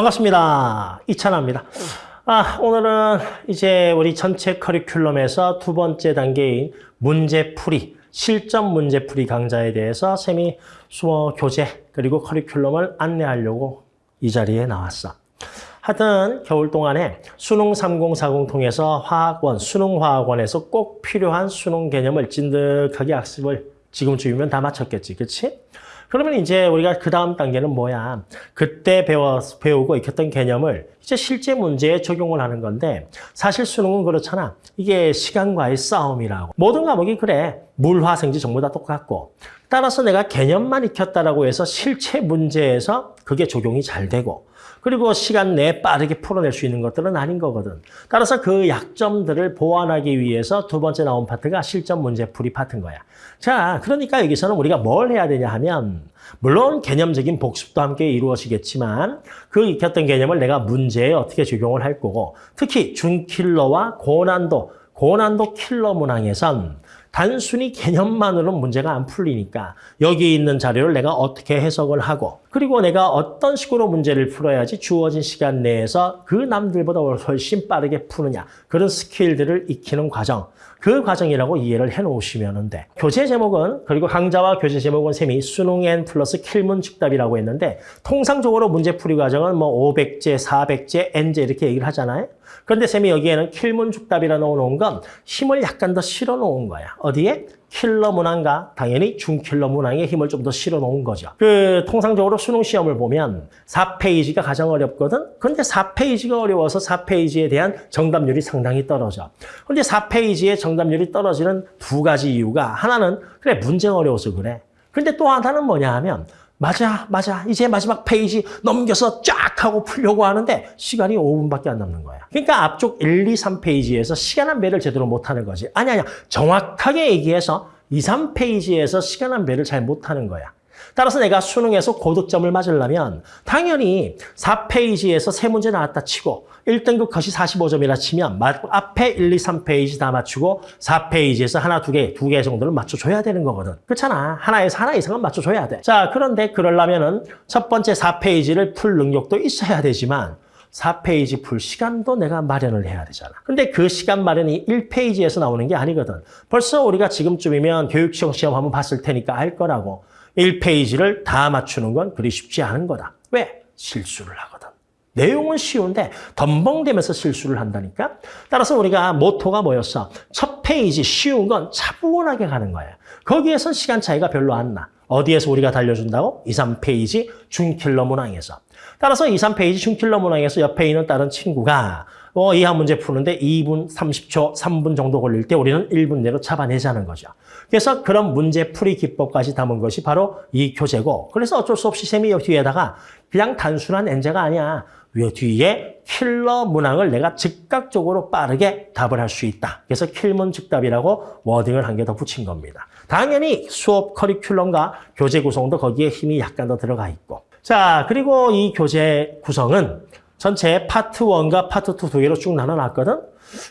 반갑습니다. 이찬아입니다. 아, 오늘은 이제 우리 전체 커리큘럼에서 두 번째 단계인 문제풀이, 실전 문제풀이 강좌에 대해서 세미 수어 교재 그리고 커리큘럼을 안내하려고 이 자리에 나왔어. 하여튼 겨울 동안에 수능 3040 통해서 화학원, 수능화학원에서 꼭 필요한 수능 개념을 찐득하게 학습을 지금쯤이면 다 마쳤겠지, 그렇지? 그러면 이제 우리가 그 다음 단계는 뭐야? 그때 배워, 배우고 익혔던 개념을 이제 실제 문제에 적용을 하는 건데 사실 수능은 그렇잖아. 이게 시간과의 싸움이라고. 모든 과목이 그래. 물화생지 전부 다 똑같고 따라서 내가 개념만 익혔다라고 해서 실체 문제에서 그게 적용이 잘 되고 그리고 시간 내에 빠르게 풀어낼 수 있는 것들은 아닌 거거든. 따라서 그 약점들을 보완하기 위해서 두 번째 나온 파트가 실전 문제풀이 파트인 거야. 자, 그러니까 여기서는 우리가 뭘 해야 되냐 하면 물론 개념적인 복습도 함께 이루어지겠지만 그 익혔던 개념을 내가 문제에 어떻게 적용을 할 거고 특히 준킬러와 고난도, 고난도 킬러 문항에선 단순히 개념만으로는 문제가 안 풀리니까 여기 있는 자료를 내가 어떻게 해석을 하고 그리고 내가 어떤 식으로 문제를 풀어야지 주어진 시간 내에서 그 남들보다 훨씬 빠르게 푸느냐 그런 스킬들을 익히는 과정 그 과정이라고 이해를 해놓으시면 돼. 교재 제목은 그리고 강좌와 교재 제목은 셈이 수능 N 플러스 킬문 즉답이라고 했는데 통상적으로 문제풀이 과정은 뭐 500제, 400제, N제 이렇게 얘기를 하잖아요. 그런데 쌤이 여기에는 킬문 죽답이라 넣어놓은 건 힘을 약간 더 실어 놓은 거야. 어디에? 킬러 문항과 당연히 중킬러 문항에 힘을 좀 더 실어 놓은 거죠. 그 통상적으로 수능 시험을 보면 4페이지가 가장 어렵거든. 근데 4페이지가 어려워서 4페이지에 대한 정답률이 상당히 떨어져. 근데 4페이지에 정답률이 떨어지는 두 가지 이유가 하나는 그래 문제가 어려워서 그래. 근데 또 하나는 뭐냐 하면 맞아, 맞아. 이제 마지막 페이지 넘겨서 쫙 하고 풀려고 하는데 시간이 5분밖에 안 남는 거야. 그러니까 앞쪽 1, 2, 3페이지에서 시간 한 배를 제대로 못하는 거지. 아니, 아니야. 정확하게 얘기해서 2, 3페이지에서 시간 한 배를 잘 못하는 거야. 따라서 내가 수능에서 고득점을 맞으려면 당연히 4페이지에서 세 문제 나왔다 치고 1등급 컷이 45점이라 치면 앞에 1, 2, 3페이지 다 맞추고 4페이지에서 하나, 두 개, 두 개 정도를 맞춰줘야 되는 거거든. 그렇잖아. 하나에서 하나 이상은 맞춰줘야 돼. 자, 그런데 그러려면 은 첫 번째 4페이지를 풀 능력도 있어야 되지만 4페이지 풀 시간도 내가 마련을 해야 되잖아. 근데 그 시간 마련이 1페이지에서 나오는 게 아니거든. 벌써 우리가 지금쯤이면 교육청 시험 한번 봤을 테니까 알 거라고. 1페이지를 다 맞추는 건 그리 쉽지 않은 거다. 왜? 실수를 하거든. 내용은 쉬운데 덤벙대면서 실수를 한다니까? 따라서 우리가 모토가 뭐였어? 첫 페이지 쉬운 건 차분하게 가는 거야. 거기에선 시간 차이가 별로 안 나. 어디에서 우리가 달려준다고? 2, 3페이지 중킬러 문항에서. 따라서 2, 3페이지 중킬러 문항에서 옆에 있는 다른 친구가 어, 이 한 문제 푸는데 2분 30초, 3분 정도 걸릴 때 우리는 1분 내로 잡아내자는 거죠. 그래서 그런 문제 풀이 기법까지 담은 것이 바로 이 교재고 그래서 어쩔 수 없이 쌤이 뒤에다가 그냥 단순한 N제가 아니야. 위 뒤에 킬러 문항을 내가 즉각적으로 빠르게 답을 할 수 있다. 그래서 킬문 즉답이라고 wording을 한 개 더 붙인 겁니다. 당연히 수업 커리큘럼과 교재 구성도 거기에 힘이 약간 더 들어가 있고 자 그리고 이 교재 구성은 전체 파트 1과 파트 2 두 개로 쭉 나눠놨거든.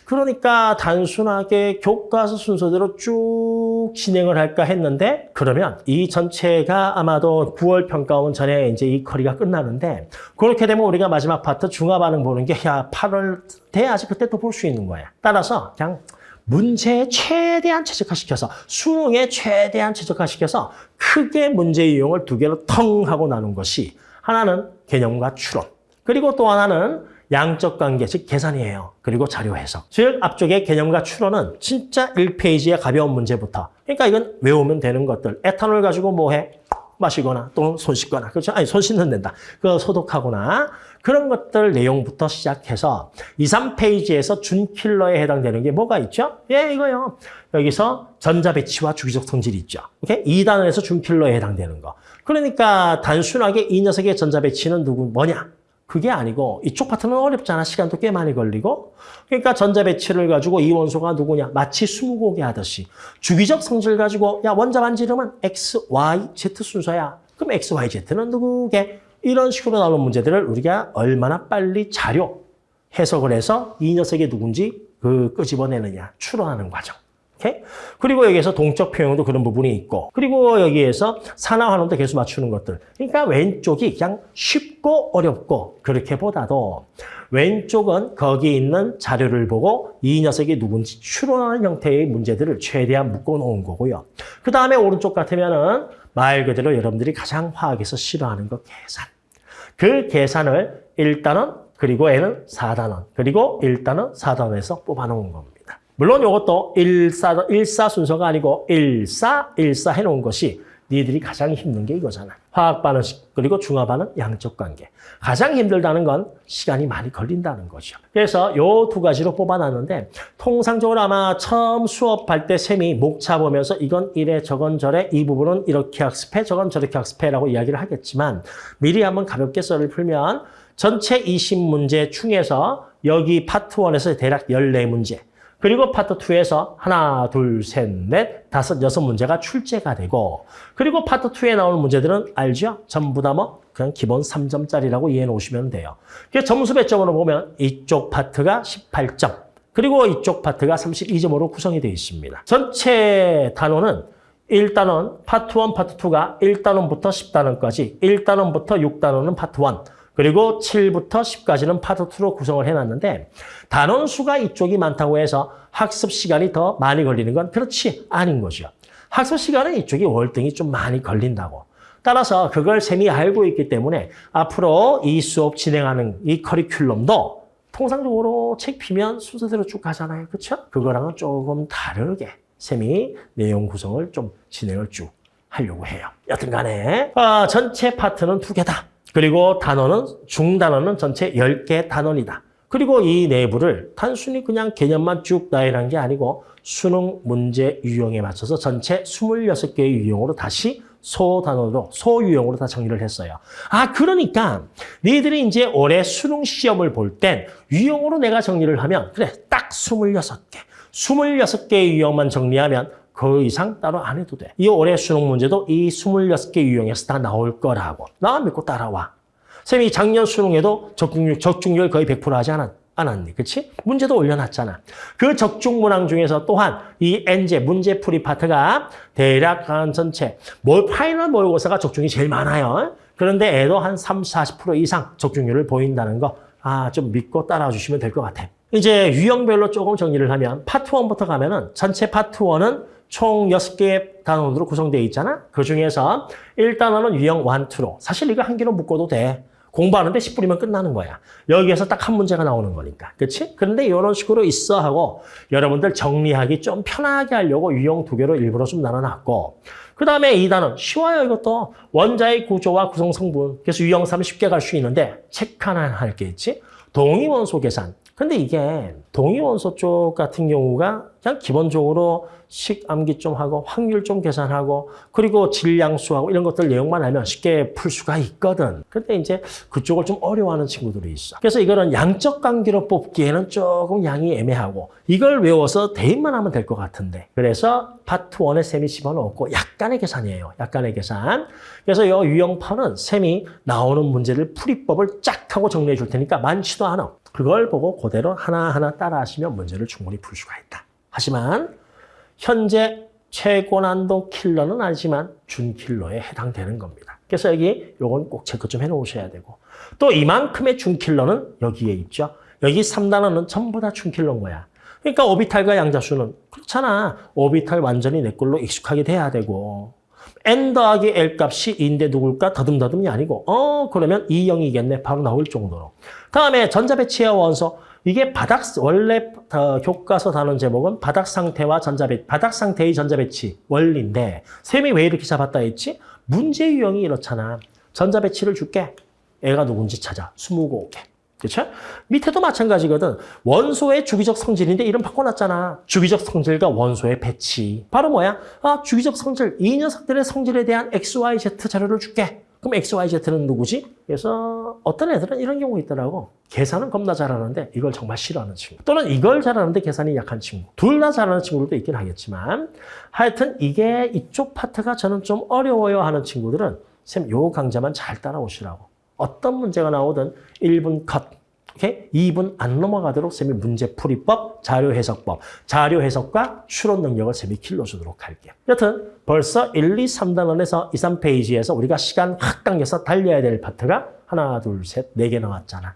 그러니까 단순하게 교과서 순서대로 쭉 진행을 할까 했는데 그러면 이 전체가 아마도 9월 평가원 전에 이제 이 커리가 끝나는데 그렇게 되면 우리가 마지막 파트 중화 반응 보는 게 야 8월 돼야지 그때 또 볼 수 있는 거야. 따라서 그냥 문제에 최대한 최적화시켜서 수능에 최대한 최적화시켜서 크게 문제 이용을 두 개로 텅 하고 나눈 것이 하나는 개념과 추론 그리고 또 하나는 양적 관계, 즉 계산이에요. 그리고 자료 해석. 즉 앞쪽에 개념과 추론은 진짜 1페이지의 가벼운 문제부터. 그러니까 이건 외우면 되는 것들. 에탄올 가지고 뭐 해? 마시거나 또는 손 씻거나. 그렇죠? 아니 손 씻는 된다. 그 소독하거나 그런 것들 내용부터 시작해서 2, 3페이지에서 준킬러에 해당되는 게 뭐가 있죠? 예, 이거요. 여기서 전자배치와 주기적 성질이 있죠. 오케이? 2단원에서 준킬러에 해당되는 거. 그러니까 단순하게 이 녀석의 전자배치는 누구 뭐냐? 그게 아니고 이쪽 파트는 어렵잖아. 시간도 꽤 많이 걸리고. 그러니까 전자 배치를 가지고 이 원소가 누구냐. 마치 스무고개 하듯이. 주기적 성질 가지고 야 원자 반지 이름은 X, Y, Z 순서야. 그럼 X, Y, Z는 누구게? 이런 식으로 나오는 문제들을 우리가 얼마나 빨리 자료, 해석을 해서 이 녀석이 누군지 그 끄집어내느냐. 추론하는 과정. 오케이? 그리고 여기에서 동적 표현도 그런 부분이 있고 그리고 여기에서 산화 환원도 계속 맞추는 것들. 그러니까 왼쪽이 그냥 쉽고 어렵고 그렇게 보다도 왼쪽은 거기 있는 자료를 보고 이 녀석이 누군지 추론하는 형태의 문제들을 최대한 묶어놓은 거고요. 그 다음에 오른쪽 같으면 은 말 그대로 여러분들이 가장 화학에서 싫어하는 거 계산. 그 계산을 1단원 그리고 N은 4단원 그리고 1단원 4단원에서 뽑아놓은 겁니다. 물론 이것도 1사, 1사 순서가 아니고 1사, 1사 해놓은 것이 니들이 가장 힘든 게 이거잖아. 화학 반응식 그리고 중화 반응 양적 관계. 가장 힘들다는 건 시간이 많이 걸린다는 거죠. 그래서 요 두 가지로 뽑아놨는데 통상적으로 아마 처음 수업할 때 쌤이 목차 보면서 이건 이래 저건 저래 이 부분은 이렇게 학습해 저건 저렇게 학습해라고 이야기를 하겠지만 미리 한번 가볍게 썰을 풀면 전체 20문제 중에서 여기 파트 1에서 대략 14문제 그리고 파트 2에서 하나, 둘, 셋, 넷, 다섯, 여섯 문제가 출제가 되고 그리고 파트 2에 나오는 문제들은 알죠? 전부 다 뭐 그냥 기본 3점짜리라고 이해해 놓으시면 돼요. 그래서 점수 배점으로 보면 이쪽 파트가 18점 그리고 이쪽 파트가 32점으로 구성이 되어 있습니다. 전체 단원은 1단원, 파트 1, 파트 2가 1단원부터 10단원까지 1단원부터 6단원은 파트 1 그리고 7부터 10까지는 파트 2로 구성을 해놨는데 단원 수가 이쪽이 많다고 해서 학습 시간이 더 많이 걸리는 건 그렇지 아닌 거죠. 학습 시간은 이쪽이 월등히 좀 많이 걸린다고. 따라서 그걸 쌤이 알고 있기 때문에 앞으로 이 수업 진행하는 이 커리큘럼도 통상적으로 책 피면 순서대로 쭉 가잖아요. 그렇죠? 그거랑은 조금 다르게 쌤이 내용 구성을 좀 진행을 쭉 하려고 해요. 여튼 간에 아, 전체 파트는 두 개다. 그리고 단원은 중단원은 전체 10개 단원이다. 그리고 이 내부를 단순히 그냥 개념만 쭉 나열한 게 아니고 수능 문제 유형에 맞춰서 전체 26개의 유형으로 다시 소단원으로 소유형으로 다 정리를 했어요. 아 그러니까 너희들이 이제 올해 수능 시험을 볼 땐 유형으로 내가 정리를 하면 그래 딱 26개. 26개의 유형만 정리하면 그 이상 따로 안 해도 돼. 이 올해 수능 문제도 이 26개 유형에서 다 나올 거라고. 나 믿고 따라와. 쌤이 작년 수능에도 적중률, 적중률 거의 100% 하지 않았, 않았니? 그치? 문제도 올려놨잖아. 그 적중 문항 중에서 또한 이 N제 문제 풀이 파트가 대략 한 전체 뭘 final 모의고사가 적중이 제일 많아요. 그런데 얘도 한 30, 40% 이상 적중률을 보인다는 거 아, 좀 믿고 따라와 주시면 될 것 같아. 이제 유형별로 조금 정리를 하면 파트 1부터 가면은 전체 파트 1은 총 6개의 단원으로 구성되어 있잖아. 그 중에서 1단원은 유형 1, 2로. 사실 이거 한 개로 묶어도 돼. 공부하는데 10분이면 끝나는 거야. 여기에서 딱 한 문제가 나오는 거니까. 그렇지? 그런데 이런 식으로 있어 하고 여러분들 정리하기 좀 편하게 하려고 유형 두 개로 일부러 좀 나눠놨고 그 다음에 2단원 쉬워요 이것도 원자의 구조와 구성 성분 그래서 유형 3 쉽게 갈 수 있는데 체크 하나 할 게 있지 동위원소 계산 근데 이게 동위원소 쪽 같은 경우가 그냥 기본적으로 식 암기 좀 하고 확률 좀 계산하고 그리고 질량수하고 이런 것들 내용만 알면 쉽게 풀 수가 있거든. 근데 이제 그쪽을 좀 어려워하는 친구들이 있어. 그래서 이거는 양적 관계로 뽑기에는 조금 양이 애매하고 이걸 외워서 대입만 하면 될 것 같은데. 그래서 파트 1에 쌤이 집어넣고 약간의 계산이에요. 약간의 계산. 그래서 이 유형판은 쌤이 나오는 문제를 풀이법을 쫙 하고 정리해 줄 테니까 많지도 않아. 그걸 보고 그대로 하나하나 따라 하시면 문제를 충분히 풀 수가 있다. 하지만 현재 최고 난도 킬러는 아니지만 준킬러에 해당되는 겁니다. 그래서 여기 요건 꼭 체크 좀 해놓으셔야 되고 또 이만큼의 준킬러는 여기에 있죠. 여기 3단원은 전부 다 준킬러인 거야. 그러니까 오비탈과 양자수는 그렇잖아. 오비탈 완전히 내 걸로 익숙하게 돼야 되고 n 더하기 l 값이 2인데 누굴까? 더듬더듬이 아니고 어 그러면 2형이겠네. 바로 나올 정도로. 다음에 전자배치와 원소 이게 바닥 원래 어, 교과서 다룬 제목은 바닥 상태와 전자배 바닥 상태의 전자배치 원리인데 셈이 왜 이렇게 잡았다 했지? 문제 유형이 이렇잖아. 전자배치를 줄게. 애가 누군지 찾아. 20개. 그렇죠? 밑에도 마찬가지거든. 원소의 주기적 성질인데 이름 바꿔놨잖아. 주기적 성질과 원소의 배치. 바로 뭐야? 아, 주기적 성질. 이 녀석들의 성질에 대한 XYZ 자료를 줄게. 그럼 XYZ는 누구지? 그래서 어떤 애들은 이런 경우 있더라고. 계산은 겁나 잘하는데 이걸 정말 싫어하는 친구. 또는 이걸 잘하는데 계산이 약한 친구. 둘 다 잘하는 친구들도 있긴 하겠지만 하여튼 이게 이쪽 파트가 저는 좀 어려워요 하는 친구들은 쌤 요 강좌만 잘 따라오시라고. 어떤 문제가 나오든 1분 컷. 오케이? 2분 안 넘어가도록 쌤이 문제풀이법, 자료해석법, 자료해석과 추론 능력을 쌤이 길러주도록 할게요. 여튼 벌써 1, 2, 3단 원에서 2, 3페이지에서 우리가 시간 확 당겨서 달려야 될 파트가 하나, 둘, 셋, 네 개 나왔잖아.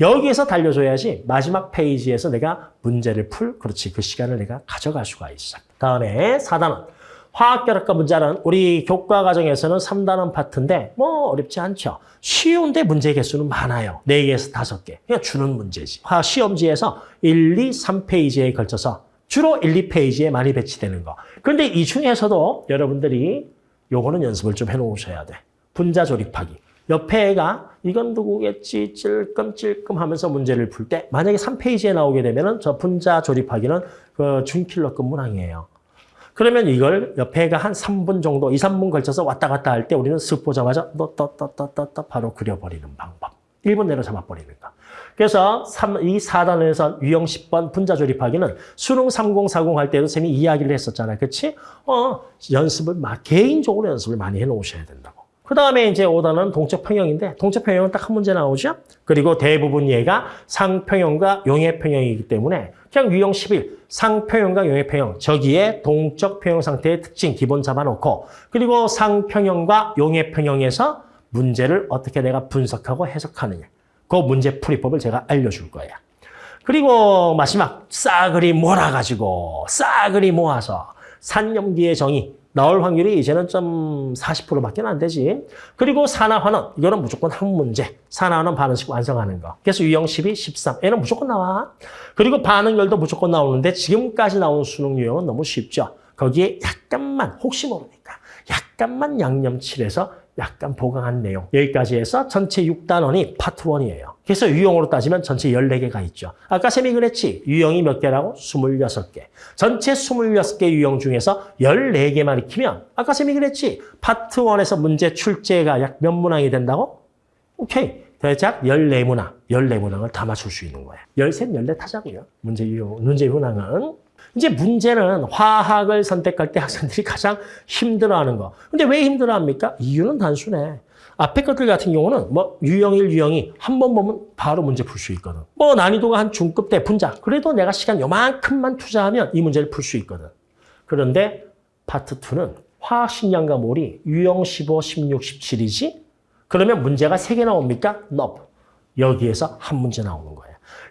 여기에서 달려줘야지 마지막 페이지에서 내가 문제를 풀, 그렇지, 그 시간을 내가 가져갈 수가 있어. 다음에 4단원. 화학결합과 문자는 우리 교과 과정에서는 3단원 파트인데 뭐 어렵지 않죠. 쉬운데 문제 개수는 많아요. 4개에서 5개. 그냥 주는 문제지. 화 시험지에서 1, 2, 3페이지에 걸쳐서 주로 1, 2페이지에 많이 배치되는 거. 그런데 이 중에서도 여러분들이 요거는 연습을 좀 해놓으셔야 돼. 분자 조립하기. 옆에 애가 이건 누구겠지 찔끔찔끔 하면서 문제를 풀 때 만약에 3페이지에 나오게 되면 저 분자 조립하기는 그 준킬러급 문항이에요. 그러면 이걸 옆에 애가 한 3분 정도, 2, 3분 걸쳐서 왔다 갔다 할 때 우리는 쓱 보자마자 너떠떠떠떠떠 바로 그려버리는 방법. 1분 내로 잡아버리는 거. 그래서 3, 이 4단원에서 유형 10번 분자 조립하기는 수능 3040 할 때도 쌤이 이야기를 했었잖아요. 그치? 어, 연습을, 막 개인적으로 연습을 많이 해 놓으셔야 된다고. 그 다음에 이제 5단은 동적 평형인데 동적 평형은 딱 한 문제 나오죠. 그리고 대부분 얘가 상평형과 용해평형이기 때문에 그냥 유형 11 상평형과 용해평형 저기에 동적 평형 상태의 특징 기본 잡아놓고 그리고 상평형과 용해평형에서 문제를 어떻게 내가 분석하고 해석하느냐. 그 문제 풀이법을 제가 알려줄 거예요. 그리고 마지막 싸그리 몰아가지고 싸그리 모아서 산염기의 정의 나올 확률이 이제는 좀 40%밖에 안 되지. 그리고 산화환원, 이거는 무조건 한 문제. 산화환원 반응식 완성하는 거. 그래서 유형 12, 13. 얘는 무조건 나와. 그리고 반응열도 무조건 나오는데 지금까지 나온 수능 유형은 너무 쉽죠. 거기에 약간만, 혹시 모르니까, 약간만 양념칠해서 약간 보강한 내용. 여기까지 해서 전체 6단원이 파트 1이에요. 그래서 유형으로 따지면 전체 14개가 있죠. 아까 쌤이 그랬지. 유형이 몇 개라고? 26개. 전체 26개 유형 중에서 14개만 익히면 아까 쌤이 그랬지. 파트 1에서 문제 출제가 약 몇 문항이 된다고? 오케이. 대략 14문항, 14문항을 다 맞출 수 있는 거예요. 13, 14 타자고요. 문제 유형, 문제 문항은. 이제 문제는 화학을 선택할 때 학생들이 가장 힘들어하는 거. 근데 왜 힘들어합니까? 이유는 단순해. 앞에 것들 같은 경우는 뭐 유형 1, 유형 2한번 보면 바로 문제 풀 수 있거든. 뭐 난이도가 한 중급 대 분자. 그래도 내가 시간 요만큼만 투자하면 이 문제를 풀 수 있거든. 그런데 파트 2는 화학 식량과 몰이 유형 15, 16, 17이지? 그러면 문제가 3개 나옵니까? No. 여기에서 한 문제 나오는 거예요.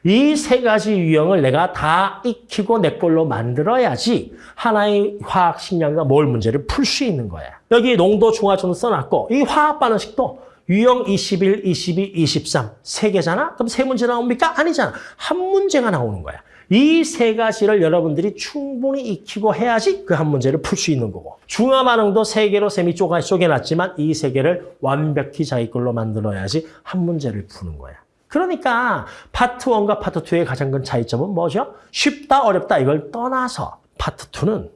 이 세 가지 유형을 내가 다 익히고 내 걸로 만들어야지 하나의 화학 식량과 몰 문제를 풀 수 있는 거야. 여기 농도 중화점을 써놨고 이 화학 반응식도 유형 21, 22, 23 세 개잖아? 그럼 세 문제 나옵니까? 아니잖아. 한 문제가 나오는 거야. 이 세 가지를 여러분들이 충분히 익히고 해야지 그 한 문제를 풀 수 있는 거고 중화 반응도 세 개로 쌤이 쪼개놨지만 이 세 개를 완벽히 자기 걸로 만들어야지 한 문제를 푸는 거야. 그러니까 파트 1과 파트 2의 가장 큰 차이점은 뭐죠? 쉽다 어렵다 이걸 떠나서 파트 2는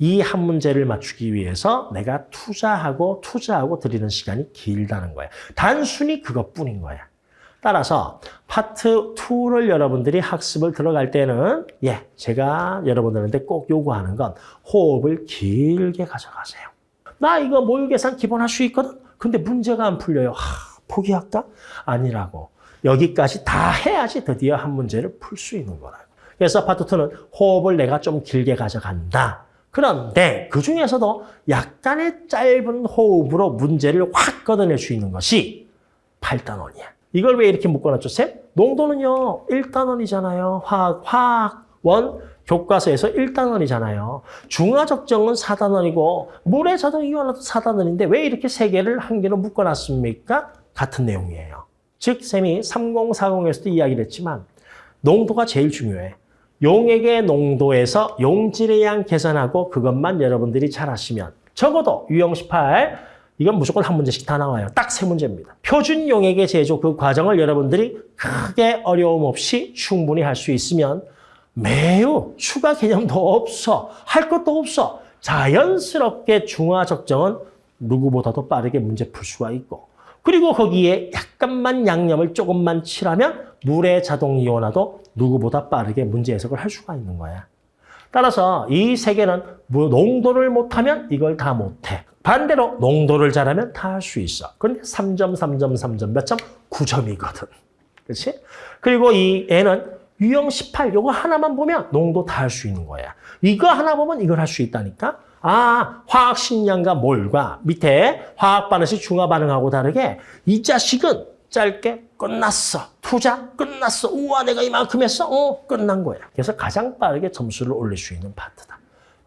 이 한 문제를 맞추기 위해서 내가 투자하고 투자하고 들이는 시간이 길다는 거야. 단순히 그것뿐인 거야. 따라서 파트 2를 여러분들이 학습을 들어갈 때는 예, 제가 여러분들한테 꼭 요구하는 건 호흡을 길게 가져가세요. 나 이거 몰의 계산 기본 할 수 있거든. 근데 문제가 안 풀려요. 하, 포기할까? 아니라고. 여기까지 다 해야지 드디어 한 문제를 풀 수 있는 거라고. 그래서 파트 2는 호흡을 내가 좀 길게 가져간다. 그런데 그 중에서도 약간의 짧은 호흡으로 문제를 확 걷어낼 수 있는 것이 8단원이야. 이걸 왜 이렇게 묶어놨죠, 쌤? 농도는요, 1단원이잖아요. 화학, 화학 원 교과서에서 1단원이잖아요. 중화적정은 4단원이고 물의 자동 이온화도 4단원인데 왜 이렇게 세 개를 한 개로 묶어놨습니까? 같은 내용이에요. 즉, 쌤이 3040에서도 이야기를 했지만 농도가 제일 중요해. 용액의 농도에서 용질의 양 계산하고 그것만 여러분들이 잘 하시면 적어도 유형 18 이건 무조건 한 문제씩 다 나와요. 딱 세 문제입니다. 표준 용액의 제조 그 과정을 여러분들이 크게 어려움 없이 충분히 할 수 있으면 매우 추가 개념도 없어. 할 것도 없어. 자연스럽게 중화 적정은 누구보다도 빠르게 문제 풀 수가 있고 그리고 거기에 약간만 양념을 조금만 칠하면 물의 자동 이온화도 누구보다 빠르게 문제 해석을 할 수가 있는 거야. 따라서 이 세 개는 뭐 농도를 못하면 이걸 다 못해. 반대로 농도를 잘하면 다 할 수 있어. 그런데 3점, 3점, 3점 몇 점? 9점이거든. 그렇지? 그리고 이 N은 유형 18 요거 하나만 보면 농도 다 할 수 있는 거야. 이거 하나 보면 이걸 할 수 있다니까. 아, 화학 식량과 몰과 밑에 화학 반응식 중화 반응하고 다르게 이 자식은 짧게 끝났어. 투자 끝났어. 우와 내가 이만큼 했어. 어, 끝난 거야. 그래서 가장 빠르게 점수를 올릴 수 있는 파트다.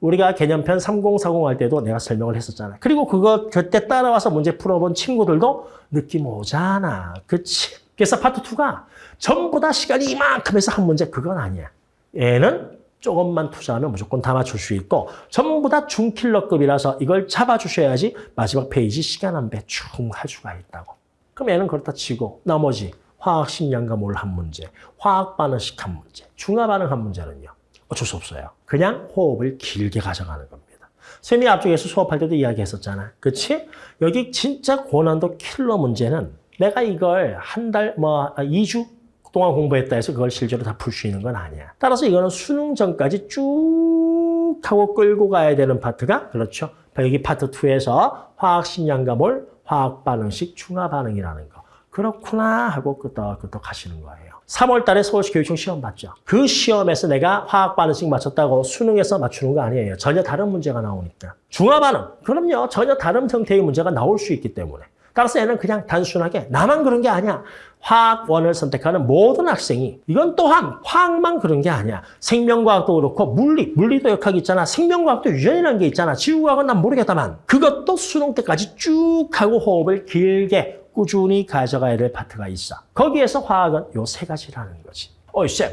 우리가 개념편 3040 할 때도 내가 설명을 했었잖아. 그리고 그거 그때 따라와서 문제 풀어본 친구들도 느낌 오잖아. 그치? 그래서 파트 2가 전부 다 시간이 이만큼 해서 한 문제 그건 아니야. 얘는 조금만 투자하면 무조건 다 맞출 수 있고 전부 다 중킬러급이라서 이걸 잡아주셔야지 마지막 페이지 시간 한 배 쭉 할 수가 있다고. 그럼 얘는 그렇다 치고 나머지 화학 식량과 몰 한 문제, 화학 반응식 한 문제, 중화 반응 한 문제는요. 어쩔 수 없어요. 그냥 호흡을 길게 가져가는 겁니다. 쌤이 앞쪽에서 수업할 때도 이야기했었잖아. 그치? 여기 진짜 고난도 킬러 문제는 내가 이걸 한 달, 뭐, 2주 동안 공부했다 해서 그걸 실제로 다 풀 수 있는 건 아니야. 따라서 이거는 수능 전까지 쭉 하고 끌고 가야 되는 파트가 그렇죠. 여기 파트 2에서 화학 식량과 몰, 화학 반응식 중화 반응이라는 거. 그렇구나 하고 끄덕끄덕 하시는 거예요. 3월 달에 서울시 교육청 시험 봤죠. 그 시험에서 내가 화학 반응식 맞췄다고 수능에서 맞추는 거 아니에요. 전혀 다른 문제가 나오니까. 중화 반응. 그럼요. 전혀 다른 형태의 문제가 나올 수 있기 때문에. 따라서 얘는 그냥 단순하게 나만 그런 게 아니야. 화학원을 선택하는 모든 학생이 이건 또한 화학만 그런 게 아니야. 생명과학도 그렇고 물리, 물리도 역학이 있잖아. 생명과학도 유전이라는 게 있잖아. 지구과학은 난 모르겠다만 그것도 수능 때까지 쭉 하고 호흡을 길게 꾸준히 가져가야 될 파트가 있어. 거기에서 화학은 요 세 가지라는 거지. 어이 쌤,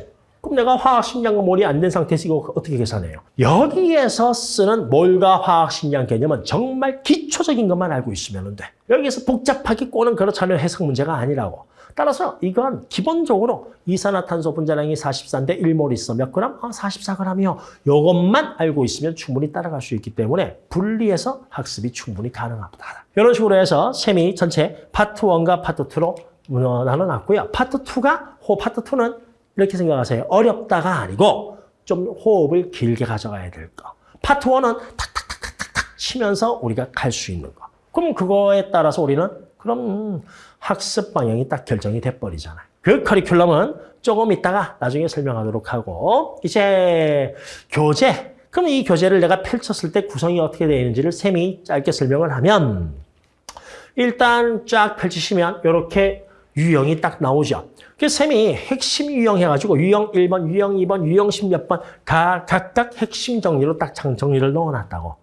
그럼 내가 화학 식량과 몰이 안 된 상태에서 이거 어떻게 계산해요? 여기에서 쓰는 몰과 화학 식량 개념은 정말 기초적인 것만 알고 있으면 돼. 여기서 복잡하게 꼬는 그렇잖아요. 해석 문제가 아니라고. 따라서 이건 기본적으로 이산화탄소 분자량이 44인데 1몰 있어. 몇 그램? 아, 44g이요. 이것만 알고 있으면 충분히 따라갈 수 있기 때문에 분리해서 학습이 충분히 가능하다. 이런 식으로 해서 쌤이 전체 파트 1과 파트 2로 나눠놨고요. 파트 2가, 호 파트 2는 이렇게 생각하세요. 어렵다가 아니고 좀 호흡을 길게 가져가야 될 거. 파트 1은 탁탁탁탁탁 치면서 우리가 갈 수 있는 거. 그럼 그거에 따라서 우리는 그럼 학습 방향이 딱 결정이 돼버리잖아요. 그 커리큘럼은 조금 있다가 나중에 설명하도록 하고 이제 교재. 그럼 이 교재를 내가 펼쳤을 때 구성이 어떻게 되어 있는지를 쌤이 짧게 설명을 하면 일단 쫙 펼치시면 이렇게 유형이 딱 나오죠. 그래서 쌤이 핵심 유형 해가지고 유형 1번, 유형 2번, 유형 10몇 번 가, 각각 핵심 정리로 딱 정리를 넣어놨다고.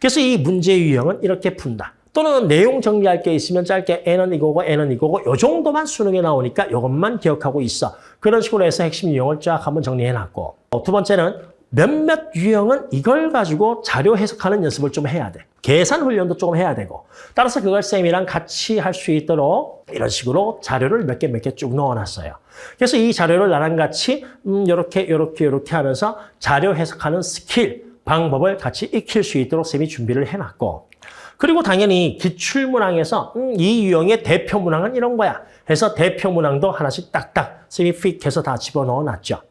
그래서 이 문제 유형은 이렇게 푼다. 또는 내용 정리할 게 있으면 짧게 N은 이거고 N은 이거고 요 정도만 수능에 나오니까 이것만 기억하고 있어. 그런 식으로 해서 핵심 유형을 쫙 한번 정리해놨고 두 번째는 몇몇 유형은 이걸 가지고 자료 해석하는 연습을 좀 해야 돼. 계산 훈련도 조금 해야 되고 따라서 그걸 쌤이랑 같이 할 수 있도록 이런 식으로 자료를 몇 개 몇 개 쭉 넣어놨어요. 그래서 이 자료를 나랑 같이 음, 이렇게 이렇게 이렇게 하면서 자료 해석하는 스킬, 방법을 같이 익힐 수 있도록 쌤이 준비를 해놨고 그리고 당연히 기출문항에서 음, 이 유형의 대표 문항은 이런 거야. 해서 대표 문항도 하나씩 딱딱 쌤이 pick 해서 다 집어넣어 놨죠.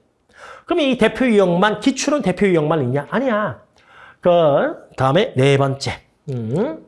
그럼 이 대표 유형만 기출은 대표 유형만 있냐? 아니야. 그 다음에 네 번째. 음.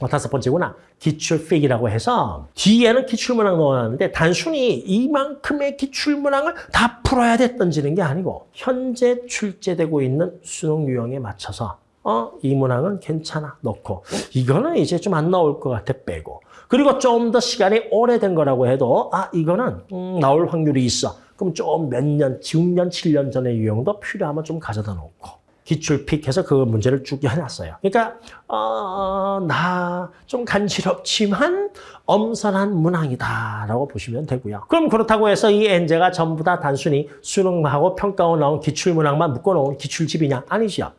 어, 다섯 번째구나. 기출 pick이라고 해서 뒤에는 기출문항 넣어놨는데 단순히 이만큼의 기출문항을 다 풀어야 돼 던지는 게 아니고 현재 출제되고 있는 수능 유형에 맞춰서 어, 이 문항은 괜찮아 넣고 이거는 이제 좀 안 나올 것 같아 빼고 그리고 좀 더 시간이 오래된 거라고 해도 아 이거는 음, 나올 확률이 있어 그럼 좀 몇 년, 6년, 7년 전의 유형도 필요하면 좀 가져다 놓고 기출픽해서 그 문제를 쭉 해놨어요. 그러니까 어, 나 좀 간지럽지만 엄선한 문항이다라고 보시면 되고요. 그럼 그렇다고 해서 이 엔제가 전부 다 단순히 수능하고 평가원 나온 기출문항만 묶어놓은 기출집이냐? 아니죠.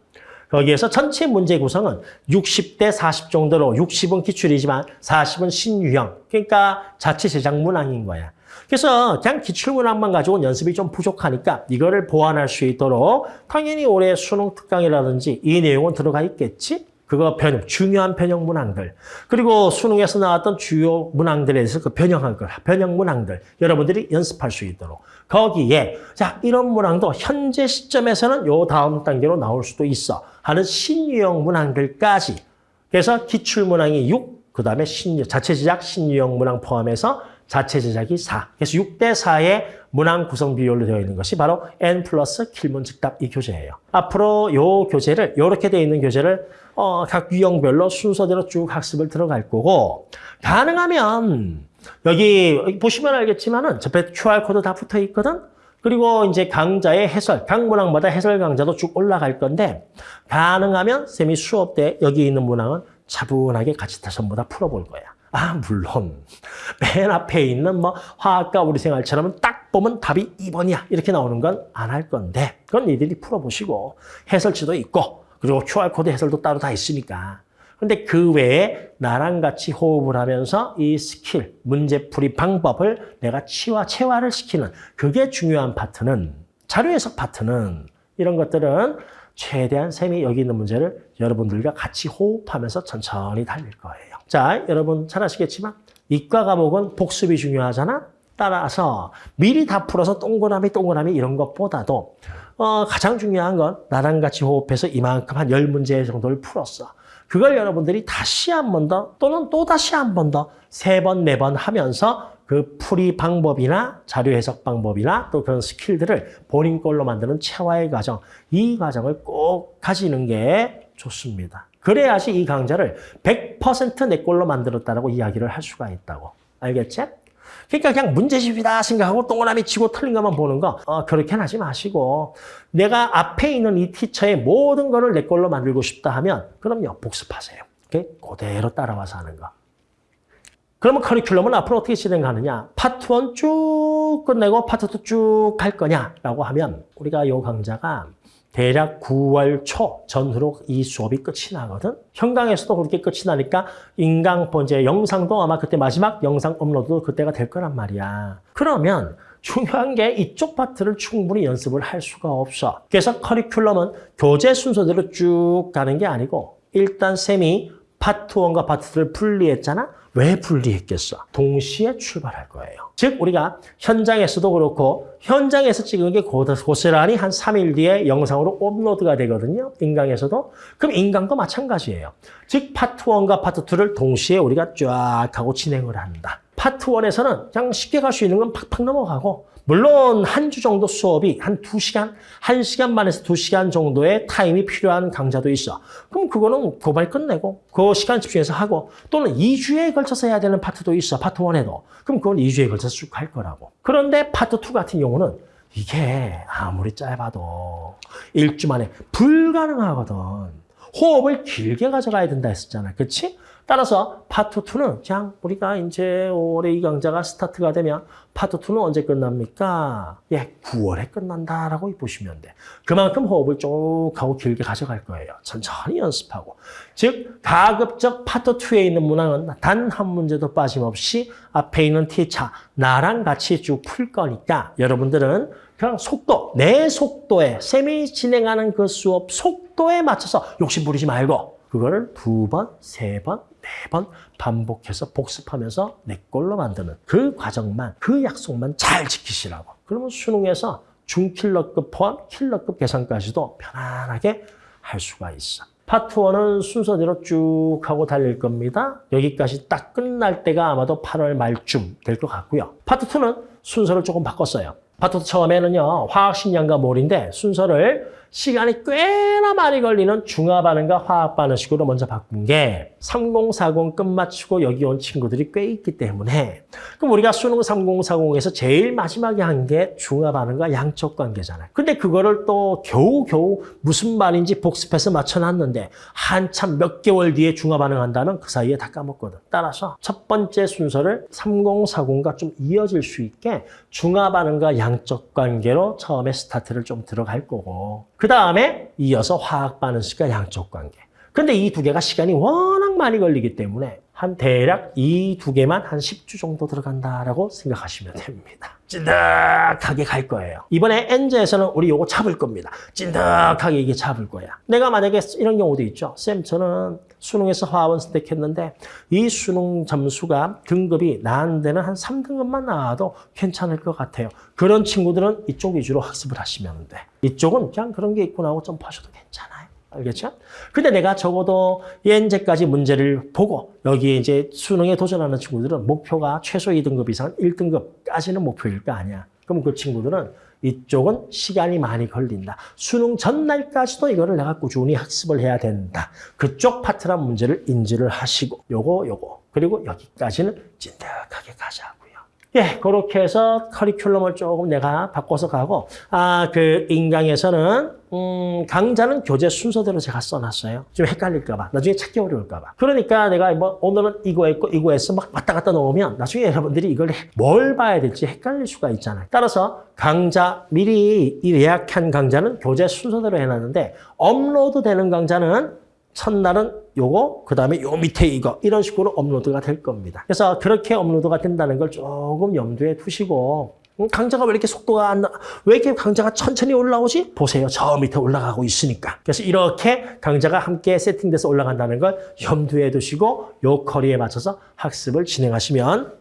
거기에서 전체 문제 구성은 60대 40 정도로 60은 기출이지만 40은 신유형. 그러니까 자체 제작 문항인 거야. 그래서 그냥 기출문항만 가지고 연습이 좀 부족하니까 이거를 보완할 수 있도록 당연히 올해 수능 특강이라든지 이 내용은 들어가 있겠지? 그거 변형, 중요한 변형 문항들. 그리고 수능에서 나왔던 주요 문항들에 대해서 그 변형한 걸, 변형 문항들. 여러분들이 연습할 수 있도록. 거기에, 자, 이런 문항도 현재 시점에서는 요 다음 단계로 나올 수도 있어. 하는 신유형 문항들까지. 그래서 기출문항이 6, 그 다음에 신 자체 제작 신유형 문항 포함해서 자체 제작이 4. 그래서 6대 4의 문항 구성 비율로 되어 있는 것이 바로 N 플러스 길문 즉답 이 교재예요. 앞으로 요 교재를 이렇게 되어 있는 교재를 어, 각 유형별로 순서대로 쭉 학습을 들어갈 거고 가능하면 여기 보시면 알겠지만은 옆에 QR코드 다 붙어 있거든. 그리고 이제 강좌의 해설, 각 문항마다 해설 강좌도 쭉 올라갈 건데 가능하면 쌤이 수업 때 여기 있는 문항은 차분하게 같이 다 전부 다 풀어볼 거야. 아 물론. 맨 앞에 있는 뭐 화학과 우리 생활처럼 딱 보면 답이 2번이야. 이렇게 나오는 건 안 할 건데. 그건 니들이 풀어보시고 해설지도 있고 그리고 QR코드 해설도 따로 다 있으니까. 근데 그 외에 나랑 같이 호흡을 하면서 이 스킬, 문제풀이 방법을 내가 치와 체화를 시키는 그게 중요한 파트는 자료 해석 파트는 이런 것들은 최대한 쌤이 여기 있는 문제를 여러분들과 같이 호흡하면서 천천히 달릴 거예요. 자, 여러분 잘 아시겠지만 이과 과목은 복습이 중요하잖아. 따라서 미리 다 풀어서 동그라미 동그라미 이런 것보다도 어, 가장 중요한 건 나랑 같이 호흡해서 이만큼 한 열문제 정도를 풀었어. 그걸 여러분들이 다시 한 번 더 또는 또 다시 한 번 더 세 번, 네 번 하면서 그 풀이 방법이나 자료 해석 방법이나 또 그런 스킬들을 본인 걸로 만드는 체화의 과정, 이 과정을 꼭 가지는 게 좋습니다. 그래야지 이 강좌를 100%내 걸로 만들었다고 이야기를 할 수가 있다고. 알겠지? 그러니까 그냥 문제집이다 생각하고 동그라미 치고 틀린 것만 보는 거 어, 그렇게 하지 마시고 내가 앞에 있는 이 티처의 모든 거를 내 걸로 만들고 싶다 하면 그럼요 복습하세요. 오케이? 그대로 따라와서 하는 거. 그러면 커리큘럼은 앞으로 어떻게 진행하느냐? 파트 1 쭉 끝내고 파트 2쭉갈 거냐라고 하면 우리가 이 강좌가 대략 9월 초 전후로 이 수업이 끝이 나거든. 현강에서도 그렇게 끝이 나니까 인강 번째 영상도 아마 그때 마지막 영상 업로드도 그때가 될 거란 말이야. 그러면 중요한 게 이쪽 파트를 충분히 연습을 할 수가 없어. 그래서 커리큘럼은 교재 순서대로 쭉 가는 게 아니고 일단 쌤이 파트 1과 파트 2를 분리했잖아? 왜 분리했겠어? 동시에 출발할 거예요. 즉 우리가 현장에서도 그렇고 현장에서 찍은 게 고- 고스란히 한 3일 뒤에 영상으로 업로드가 되거든요. 인강에서도. 그럼 인강도 마찬가지예요. 즉 파트 1과 파트 2를 동시에 우리가 쫙 하고 진행을 한다. 파트 1에서는 그냥 쉽게 갈 수 있는 건 팍팍 넘어가고 물론 한 주 정도 수업이 한 두시간한시간 반에서 두시간 정도의 타임이 필요한 강좌도 있어. 그럼 그거는 고발 끝내고 그 시간 집중해서 하고 또는 2주에 걸쳐서 해야 되는 파트도 있어. 파트 1에도. 그럼 그건 2주에 걸쳐서 쭉 할 거라고. 그런데 파트 2 같은 경우는 이게 아무리 짧아도 일주 만에 불가능하거든. 호흡을 길게 가져가야 된다 했었잖아. 그렇지? 따라서 파트 2는 그냥 우리가 이제 올해 이 강좌가 스타트가 되면 파트 2는 언제 끝납니까? 예, 9월에 끝난다라고 보시면 돼. 그만큼 호흡을 쭉 하고 길게 가져갈 거예요. 천천히 연습하고. 즉, 가급적 파트 2에 있는 문항은 단 한 문제도 빠짐없이 앞에 있는 티차, 나랑 같이 쭉 풀 거니까 여러분들은 그냥 속도, 내 속도에, 쌤이 진행하는 그 수업 속도에 맞춰서 욕심 부리지 말고 그거를 두 번, 세 번, 네번 반복해서 복습하면서 내 걸로 만드는 그 과정만, 그 약속만 잘 지키시라고. 그러면 수능에서 중킬러급 포함 킬러급 계산까지도 편안하게 할 수가 있어. 파트 1은 순서대로 쭉 하고 달릴 겁니다. 여기까지 딱 끝날 때가 아마도 8월 말쯤 될 것 같고요. 파트 2는 순서를 조금 바꿨어요. 파트 2 처음에는요, 화학식량과 몰인데 순서를 시간이 꽤나 많이 걸리는 중화반응과 화학반응식으로 먼저 바꾼 게 3040 끝마치고 여기 온 친구들이 꽤 있기 때문에 그럼 우리가 수능 3040에서 제일 마지막에 한 게 중화반응과 양적 관계잖아요. 근데 그거를 또 겨우겨우 무슨 말인지 복습해서 맞춰놨는데 한참 몇 개월 뒤에 중화반응 한다면 그 사이에 다 까먹거든. 따라서 첫 번째 순서를 3040과 좀 이어질 수 있게 중화반응과 양적 관계로 처음에 스타트를 좀 들어갈 거고 그 다음에 이어서 화학 반응식과 양적 관계. 근데 이 두 개가 시간이 워낙 많이 걸리기 때문에 한 대략 이 두 개만 한 10주 정도 들어간다라고 생각하시면 됩니다. 찐득하게 갈 거예요. 이번에 엔저에서는 우리 요거 잡을 겁니다. 찐득하게 이게 잡을 거야. 내가 만약에 이런 경우도 있죠. 쌤, 저는 수능에서 화원 선택했는데 이 수능 점수가 등급이 나한테는 한 3등급만 나와도 괜찮을 것 같아요. 그런 친구들은 이쪽 위주로 학습을 하시면 돼. 이쪽은 그냥 그런 게 있구나 하고 점프하셔도 괜찮아요. 알겠죠? 근데 내가 적어도 현재까지 문제를 보고 여기에 이제 수능에 도전하는 친구들은 목표가 최소 2등급 이상 1등급까지는 목표일 거 아니야. 그럼 그 친구들은 이쪽은 시간이 많이 걸린다. 수능 전날까지도 이거를 내가 꾸준히 학습을 해야 된다. 그쪽 파트란 문제를 인지를 하시고 요거 요거 그리고 여기까지는 찐득하게 가자고요. 예, 그렇게 해서 커리큘럼을 조금 내가 바꿔서 가고 아, 그 인강에서는 음, 강좌는 교재 순서대로 제가 써놨어요. 좀 헷갈릴까 봐. 나중에 찾기 어려울까 봐. 그러니까 내가 뭐 오늘은 이거 했고 이거 했어 막 왔다 갔다 놓으면 나중에 여러분들이 이걸 뭘 봐야 될지 헷갈릴 수가 있잖아요. 따라서 강좌 미리 이 예약한 강좌는 교재 순서대로 해놨는데 업로드 되는 강좌는 첫날은 요거, 그 다음에 요 밑에 이거 이런 식으로 업로드가 될 겁니다. 그래서 그렇게 업로드가 된다는 걸 조금 염두에 두시고 음, 강좌가 왜 이렇게 속도가 안 나? 왜 이렇게 강좌가 천천히 올라오지? 보세요. 저 밑에 올라가고 있으니까. 그래서 이렇게 강좌가 함께 세팅돼서 올라간다는 걸 염두에 두시고 요 커리에 맞춰서 학습을 진행하시면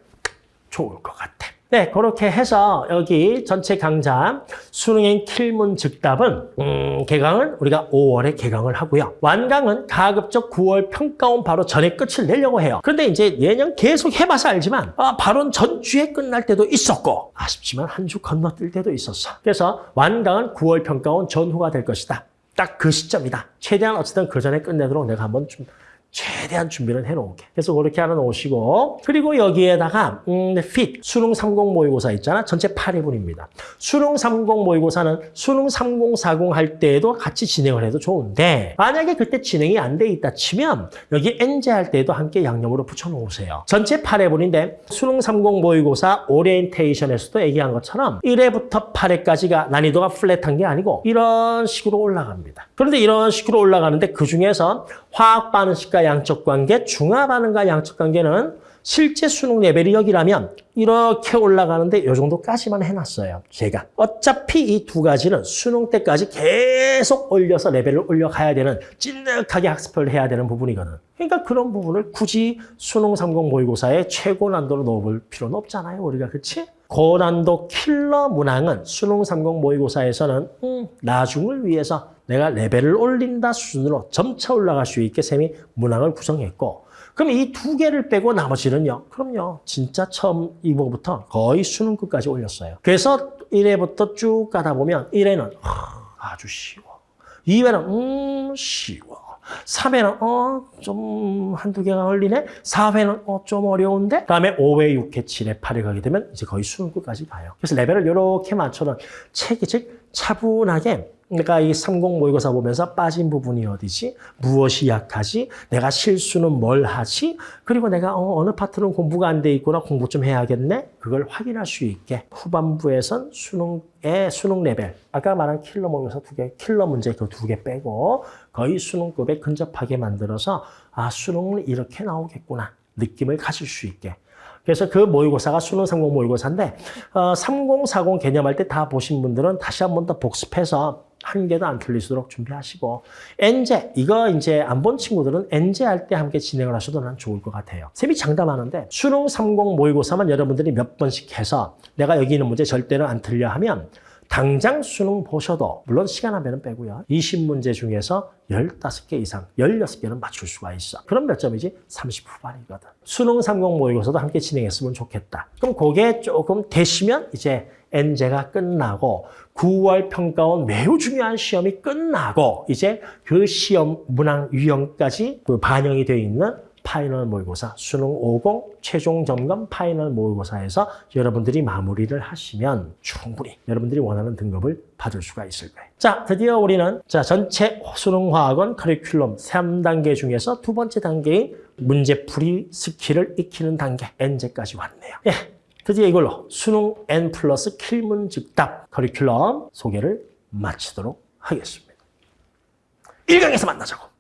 좋을 것 같아. 네, 그렇게 해서 여기 전체 강좌 수능행 킬문 즉답은 음, 개강은 우리가 5월에 개강을 하고요. 완강은 가급적 9월 평가원 바로 전에 끝을 내려고 해요. 그런데 이제 예년 계속 해봐서 알지만 아, 바로 전주에 끝날 때도 있었고 아쉽지만 한 주 건너뛸 때도 있었어. 그래서 완강은 9월 평가원 전후가 될 것이다. 딱 그 시점이다. 최대한 어쨌든 그 전에 끝내도록 내가 한번 좀 최대한 준비를 해놓을게. 그래서 그렇게 하나 놓으시고 그리고 여기에다가 음, fit 수능 30 모의고사 있잖아. 전체 8회분입니다. 수능 30 모의고사는 수능 30, 40 할 때에도 같이 진행을 해도 좋은데 만약에 그때 진행이 안 돼 있다 치면 여기 NJ 할 때에도 함께 양념으로 붙여놓으세요. 전체 8회분인데 수능 30 모의고사 오리엔테이션에서도 얘기한 것처럼 1회부터 8회까지가 난이도가 플랫한 게 아니고 이런 식으로 올라갑니다. 그런데 이런 식으로 올라가는데 그중에서 화학 반응식과 양적 관계, 중화 반응과 양적 관계는 실제 수능 레벨이 여기라면 이렇게 올라가는데 이 정도까지만 해놨어요. 제가. 어차피 이 두 가지는 수능 때까지 계속 올려서 레벨을 올려가야 되는 찐득하게 학습을 해야 되는 부분이거든. 그러니까 그런 부분을 굳이 수능 30 모의고사에 최고 난도로 넣어볼 필요는 없잖아요. 우리가 그치? 고난도 킬러 문항은 수능 30 모의고사에서는 음, 나중을 위해서 내가 레벨을 올린다 수준으로 점차 올라갈 수 있게 쌤이 문항을 구성했고 그럼 이 두 개를 빼고 나머지는요. 그럼요. 진짜 처음 이거부터 거의 수능 끝까지 올렸어요. 그래서 1회부터 쭉 가다 보면 1회는 아주 쉬워. 2회는 음 쉬워. 3회는 어 좀 한두 개가 걸리네. 4회는 어 좀 어려운데. 그다음에 5회, 6회, 7회, 8회 가게 되면 이제 거의 수능 끝까지 가요. 그래서 레벨을 이렇게 맞춰놓은 책이 즉 차분하게 그러니까 이 30 모의고사 보면서 빠진 부분이 어디지? 무엇이 약하지? 내가 실수는 뭘 하지? 그리고 내가 어느 파트는 공부가 안 돼 있구나. 공부 좀 해야겠네. 그걸 확인할 수 있게 후반부에선 수능의 수능 레벨 아까 말한 킬러 모의고사 두 개, 킬러 문제 그 두 개 빼고 거의 수능급에 근접하게 만들어서 아 수능은 이렇게 나오겠구나. 느낌을 가질 수 있게 그래서 그 모의고사가 수능 30 모의고사인데 어, 30, 40 개념할 때 다 보신 분들은 다시 한 번 더 복습해서 한 개도 안 틀리도록 준비하시고 엔제 이거 이제 안 본 친구들은 엔제 할 때 함께 진행을 하셔도 난 좋을 것 같아요. 쌤이 장담하는데 수능 30 모의고사만 여러분들이 몇 번씩 해서 내가 여기 있는 문제 절대로 안 틀려 하면 당장 수능 보셔도 물론 시간 하면은 빼고요. 20문제 중에서 15개 이상, 16개는 맞출 수가 있어. 그럼 몇 점이지? 30 후반이거든. 수능 30 모의고사도 함께 진행했으면 좋겠다. 그럼 그게 조금 되시면 이제 엔제가 끝나고 9월 평가원 매우 중요한 시험이 끝나고 이제 그 시험 문항 유형까지 그 반영이 되어 있는 final 모의고사, 수능 50 최종 점검 final 모의고사에서 여러분들이 마무리를 하시면 충분히 여러분들이 원하는 등급을 받을 수가 있을 거예요. 자, 드디어 우리는 자 전체 수능 화학 one 커리큘럼 3단계 중에서 두 번째 단계인 문제풀이 스킬을 익히는 단계 N제까지 왔네요. 예, 드디어 이걸로 수능 N 플러스 킬문 즉답 커리큘럼 소개를 마치도록 하겠습니다. 1강에서 만나자고.